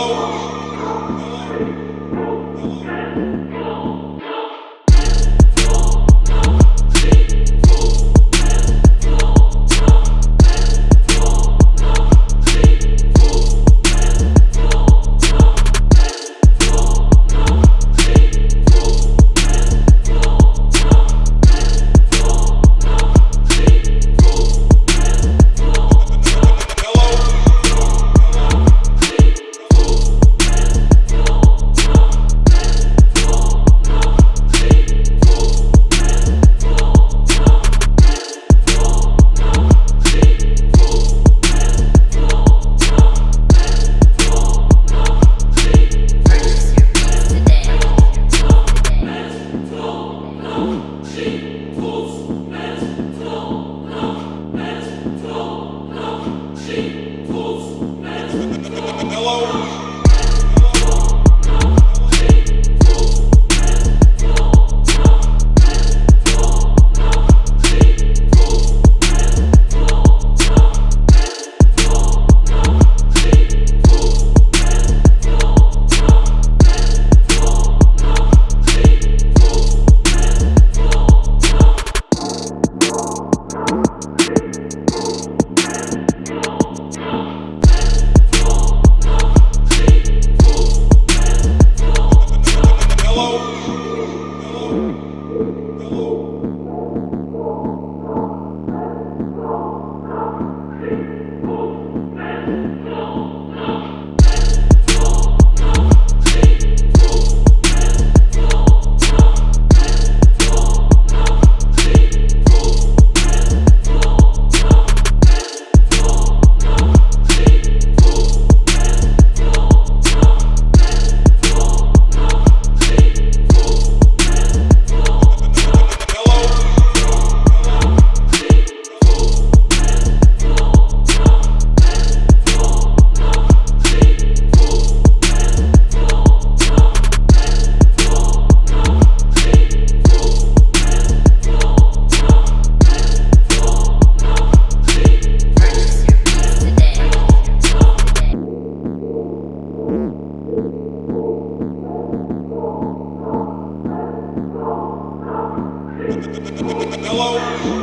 Lord. Two. Buffalo.